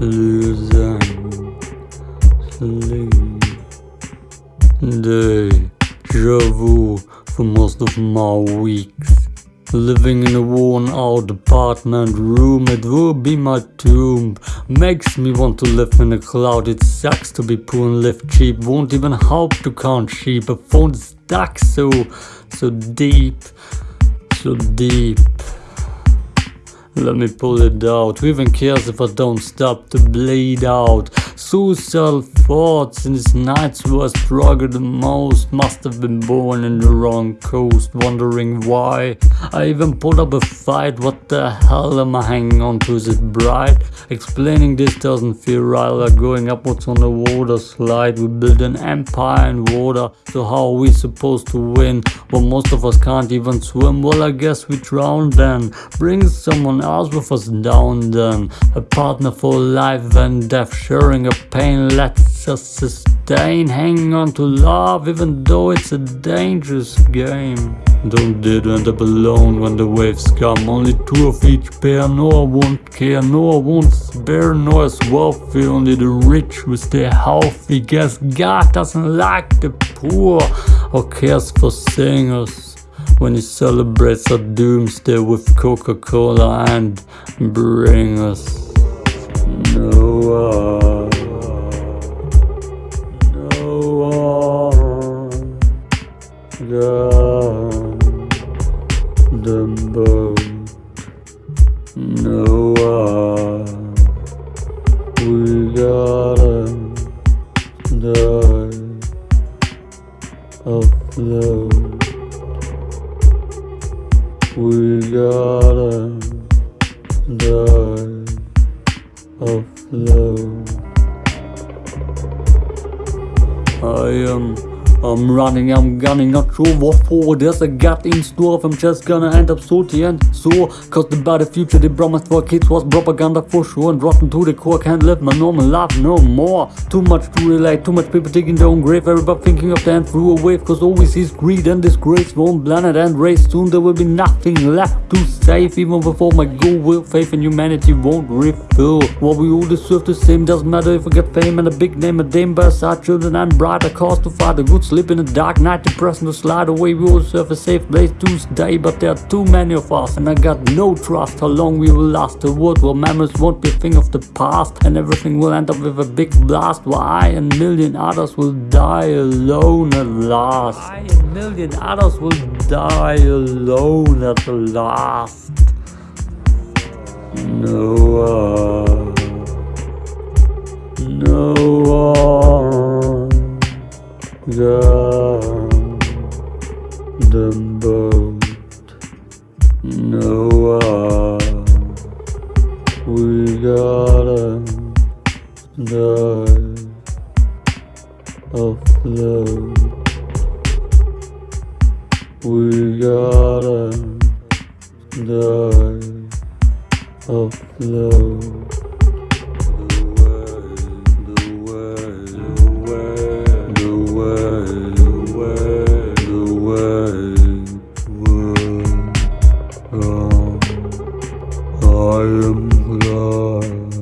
losing sleep. Deja vu for most of my weeks. Living in a worn out apartment room, it will be my tomb. Makes me want to live in a cloud, it sucks to be poor and live cheap. Won't even help to count sheep, a phone stuck so, so deep, so deep. Let me pull it out. Who even cares if I don't stop to bleed out? Suicidal thoughts in these nights where I struggle the most. Must have been born in the wrong coast, wondering why. I even put up a fight. What the hell am I hanging on to? Is it bright? Explaining this doesn't feel right. Like going upwards on a water slide. We build an empire in water. So how are we supposed to win? Well, most of us can't even swim. Well, I guess we drown then. Bring someone with us down then. A partner for life and death, sharing a pain lets us sustain. Hanging on to love, even though it's a dangerous game. Don't to end up alone when the waves come. Only two of each pair, no I won't care, no I won't spare, no as wealthy. Only the rich will stay healthy. Guess God doesn't like the poor or cares for singers when he celebrates our doomsday with Coca-Cola and bring us no we gotta die afloat. I am I'm running, I'm gunning, not sure what for There's a gut in store if I'm just gonna end up salty and sore Cause the better future they promised for kids was propaganda for sure. And rotten to the core, can't live my normal life no more. Too much to relate, too much people digging their own grave. Everybody thinking of the end through a wave Cause always is greed and disgrace. One planet and race, soon there will be nothing left to save. Even before my goal will faith in humanity won't refill. What we all deserve the same, doesn't matter if I get fame And a big name, a dame by side children and brighter cause to fight a good Sleep in the dark night, depressing to slide away. We all serve a safe place to stay, but there are too many of us, and I got no trust how long we will last. The world where memories won't be a thing of the past, and everything will end up with a big blast. While I and a million others will die alone at last. I and a million others will die alone at last. No one. The boat. No uh, we gotta die afloat. We gotta die afloat. Am glad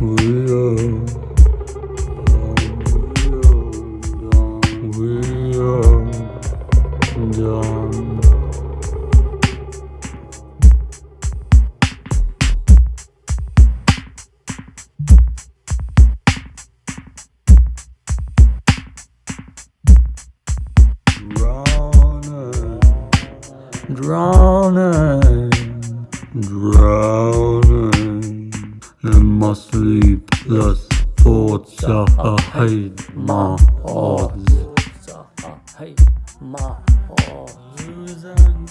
we are, we are. Drowning, drowning, drowning in my sleepless thoughts. I hate my odds. I hate my odds.